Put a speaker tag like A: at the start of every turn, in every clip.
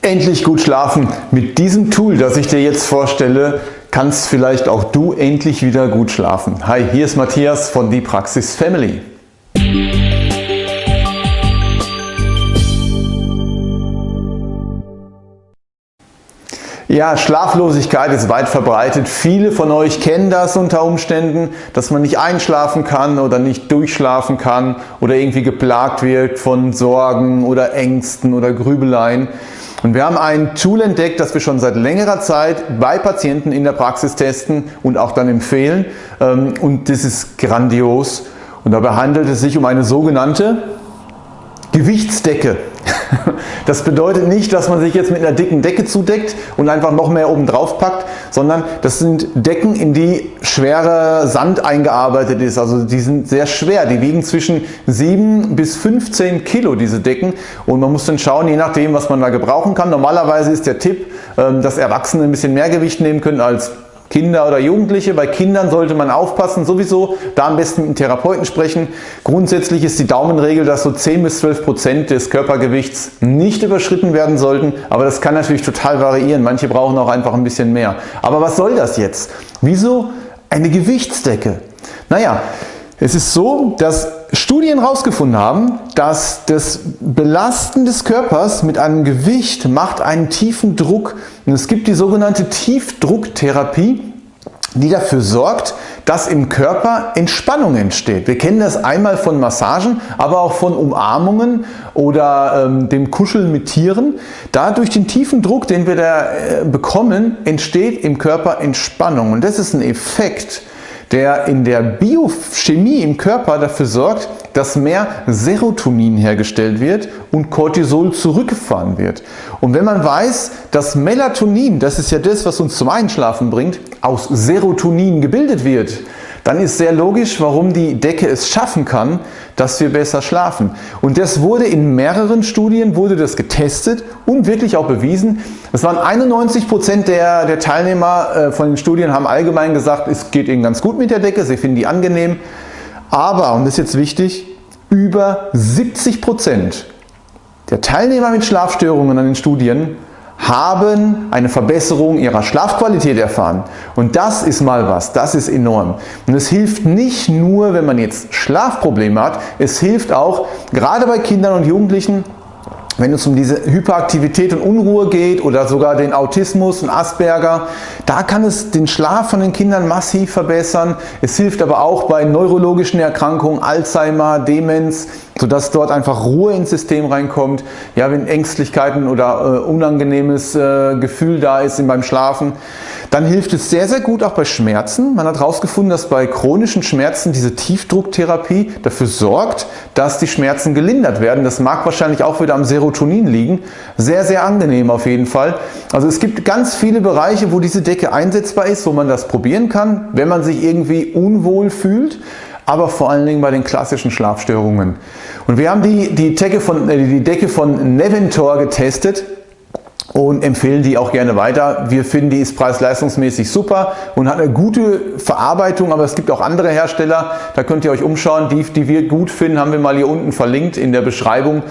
A: Endlich gut schlafen. Mit diesem Tool, das ich dir jetzt vorstelle, kannst vielleicht auch du endlich wieder gut schlafen. Hi, hier ist Matthias von Die Praxis Family. Ja, Schlaflosigkeit ist weit verbreitet. Viele von euch kennen das unter Umständen, dass man nicht einschlafen kann oder nicht durchschlafen kann oder irgendwie geplagt wird von Sorgen oder Ängsten oder Grübeleien. Und wir haben ein Tool entdeckt, das wir schon seit längerer Zeit bei Patienten in der Praxis testen und auch dann empfehlen. Ähm, und das ist grandios. Und dabei handelt es sich um eine sogenannte Gewichtsdecke. Das bedeutet nicht, dass man sich jetzt mit einer dicken Decke zudeckt und einfach noch mehr oben drauf packt, sondern das sind Decken, in die schwerer Sand eingearbeitet ist. Also die sind sehr schwer. Die wiegen zwischen 7 bis 15 Kilo, diese Decken. Und man muss dann schauen, je nachdem, was man da gebrauchen kann. Normalerweise ist der Tipp, ähm, dass Erwachsene ein bisschen mehr Gewicht nehmen können als Kinder oder Jugendliche. Bei Kindern sollte man aufpassen, sowieso da am besten mit einem Therapeuten sprechen. Grundsätzlich ist die Daumenregel, dass so 10 bis 12 Prozent des Körpergewichts nicht überschritten werden sollten, aber das kann natürlich total variieren. Manche brauchen auch einfach ein bisschen mehr. Aber was soll das jetzt? Wieso eine Gewichtsdecke? Naja, es ist so, dass Studien herausgefunden haben, dass das Belasten des Körpers mit einem Gewicht macht einen tiefen Druck. Und es gibt die sogenannte Tiefdrucktherapie, die dafür sorgt, dass im Körper Entspannung entsteht. Wir kennen das einmal von Massagen, aber auch von Umarmungen oder ähm, dem Kuscheln mit Tieren. Da durch den tiefen Druck, den wir da äh, bekommen, entsteht im Körper Entspannung. Und das ist ein Effekt, der in der Biochemie im Körper dafür sorgt, dass mehr Serotonin hergestellt wird und Cortisol zurückgefahren wird. Und wenn man weiß, dass Melatonin, das ist ja das, was uns zum Einschlafen bringt, aus Serotonin gebildet wird, dann ist sehr logisch, warum die Decke es schaffen kann, dass wir besser schlafen. Und das wurde in mehreren Studien wurde das getestet und wirklich auch bewiesen. Es waren 91 Prozent der, der Teilnehmer äh, von den Studien haben allgemein gesagt, es geht ihnen ganz gut mit der Decke, sie finden die angenehm. Aber, und das ist jetzt wichtig, über 70 Prozent der Teilnehmer mit Schlafstörungen an den Studien haben eine Verbesserung ihrer Schlafqualität erfahren. Und das ist mal was, das ist enorm. Und es hilft nicht nur, wenn man jetzt Schlafprobleme hat, es hilft auch, gerade bei Kindern und Jugendlichen, wenn es um diese Hyperaktivität und Unruhe geht oder sogar den Autismus und Asperger, da kann es den Schlaf von den Kindern massiv verbessern. Es hilft aber auch bei neurologischen Erkrankungen, Alzheimer, Demenz, sodass dort einfach Ruhe ins System reinkommt. Ja, wenn Ängstlichkeiten oder äh, unangenehmes äh, Gefühl da ist beim Schlafen, dann hilft es sehr, sehr gut auch bei Schmerzen. Man hat herausgefunden, dass bei chronischen Schmerzen diese Tiefdrucktherapie dafür sorgt, dass die Schmerzen gelindert werden. Das mag wahrscheinlich auch wieder am Serotonin liegen. Sehr, sehr angenehm auf jeden Fall. Also es gibt ganz viele Bereiche, wo diese Decke einsetzbar ist, wo man das probieren kann, wenn man sich irgendwie unwohl fühlt aber vor allen Dingen bei den klassischen Schlafstörungen. Und wir haben die, die, Decke, von, äh, die Decke von Neventor getestet und empfehlen die auch gerne weiter. Wir finden, die ist preis-leistungsmäßig super und hat eine gute Verarbeitung, aber es gibt auch andere Hersteller, da könnt ihr euch umschauen. Die, die wir gut finden, haben wir mal hier unten verlinkt in der Beschreibung.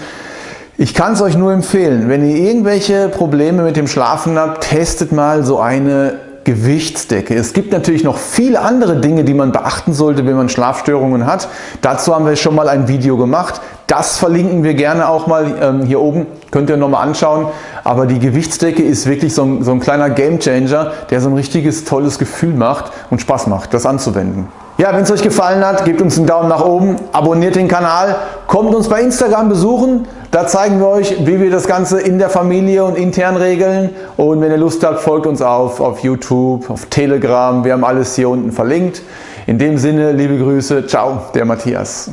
A: Ich kann es euch nur empfehlen, wenn ihr irgendwelche Probleme mit dem Schlafen habt, testet mal so eine Gewichtsdecke. Es gibt natürlich noch viele andere Dinge, die man beachten sollte, wenn man Schlafstörungen hat. Dazu haben wir schon mal ein Video gemacht. Das verlinken wir gerne auch mal ähm, hier oben, könnt ihr nochmal anschauen. Aber die Gewichtsdecke ist wirklich so ein, so ein kleiner Gamechanger, der so ein richtiges tolles Gefühl macht und Spaß macht, das anzuwenden. Ja, wenn es euch gefallen hat, gebt uns einen Daumen nach oben, abonniert den Kanal, kommt uns bei Instagram besuchen. Da zeigen wir euch, wie wir das Ganze in der Familie und intern regeln. Und wenn ihr Lust habt, folgt uns auf, auf YouTube, auf Telegram. Wir haben alles hier unten verlinkt. In dem Sinne, liebe Grüße. Ciao, der Matthias.